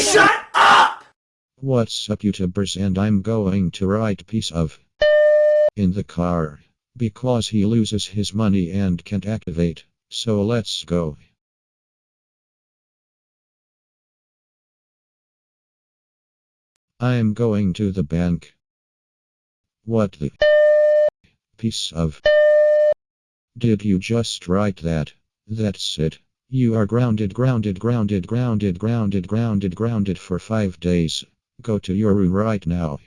Shut up! What's up YouTubers and I'm going to write piece of in the car because he loses his money and can't activate. So let's go. I'm going to the bank. What the piece of did you just write that? That's it. You are grounded, grounded, grounded, grounded, grounded, grounded, grounded for five days. Go to your room right now.